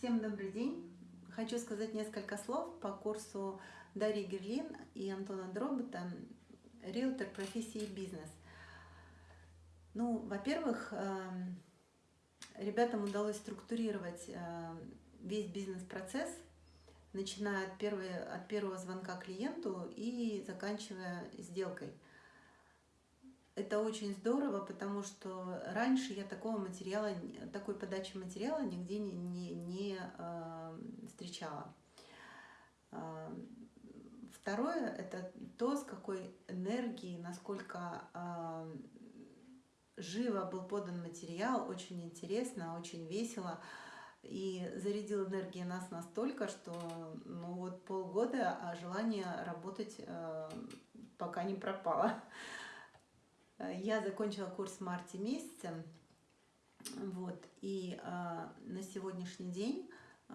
Всем добрый день! Хочу сказать несколько слов по курсу Дарьи Герлин и Антона Дробота «Риэлтор профессии бизнес». Ну, во-первых, эм, ребятам удалось структурировать э, весь бизнес-процесс, начиная от, первой, от первого звонка клиенту и заканчивая сделкой – это очень здорово, потому что раньше я такого материала, такой подачи материала нигде не, не, не э, встречала. Э, второе – это то, с какой энергией, насколько э, живо был подан материал, очень интересно, очень весело. И зарядил энергией нас настолько, что ну вот полгода, а желание работать э, пока не пропало. Э, я закончила курс в марте месяце, вот, и э, на сегодняшний день э,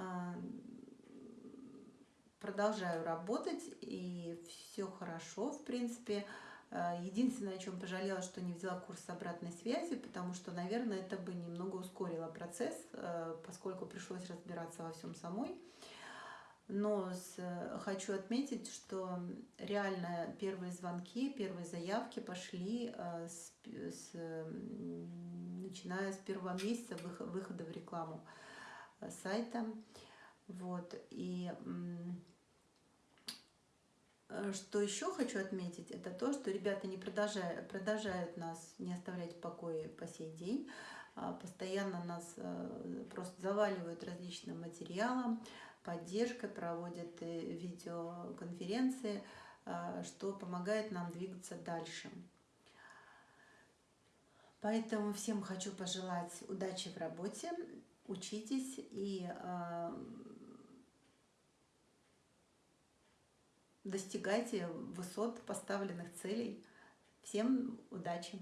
продолжаю работать, и все хорошо, в принципе. Единственное, о чем пожалела, что не взяла курс обратной связи, потому что, наверное, это бы немного ускорило процесс, поскольку пришлось разбираться во всем самой. Но с, хочу отметить, что реально первые звонки, первые заявки пошли э, с, с, начиная с первого месяца выхода в рекламу э, сайта. Вот. И э, что еще хочу отметить, это то, что ребята не продолжают, продолжают нас не оставлять в покое по сей день. А постоянно нас просто заваливают различным материалом, поддержкой, проводят видеоконференции, а, что помогает нам двигаться дальше. Поэтому всем хочу пожелать удачи в работе, учитесь и а, достигайте высот поставленных целей. Всем удачи!